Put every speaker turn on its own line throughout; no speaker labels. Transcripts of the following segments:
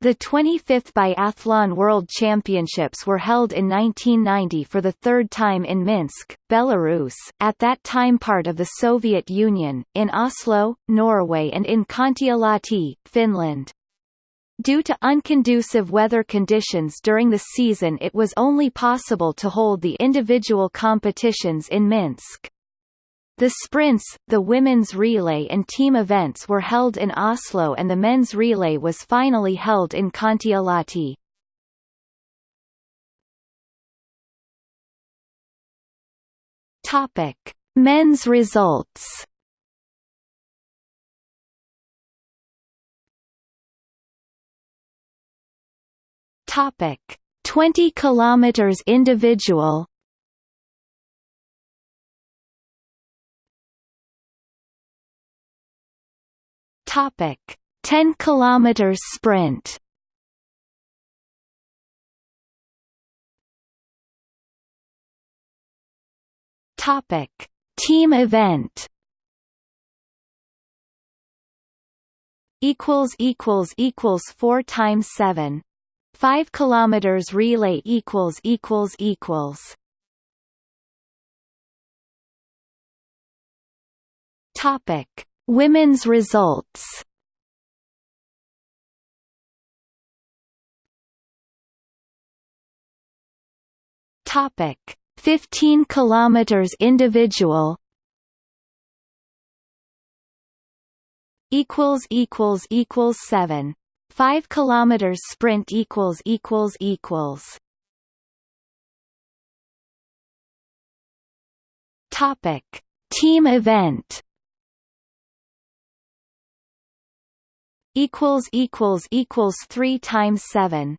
The 25th Biathlon World Championships were held in 1990 for the third time in Minsk, Belarus, at that time part of the Soviet Union, in Oslo, Norway and in Kontiolahti, Finland. Due to unconducive weather conditions during the season it was only possible to hold the individual competitions in Minsk. The sprints, the women's relay and team events were held in Oslo and the men's relay was finally held in Kontiolahti. Topic: Men's results. Topic: 20 kilometers individual Topic: 10 kilometers sprint. Topic: Team event. Equals equals equals four times seven. Five kilometers relay equals equals equals. Topic: Women's results. Topic. 15 kilometers individual. Equals equals equals 7 5 kilometers sprint equals equals equals. Topic. Team event equals equals equals 3 times 7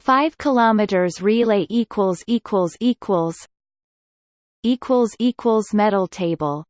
5 kilometers relay equals equals equals equals equals medal table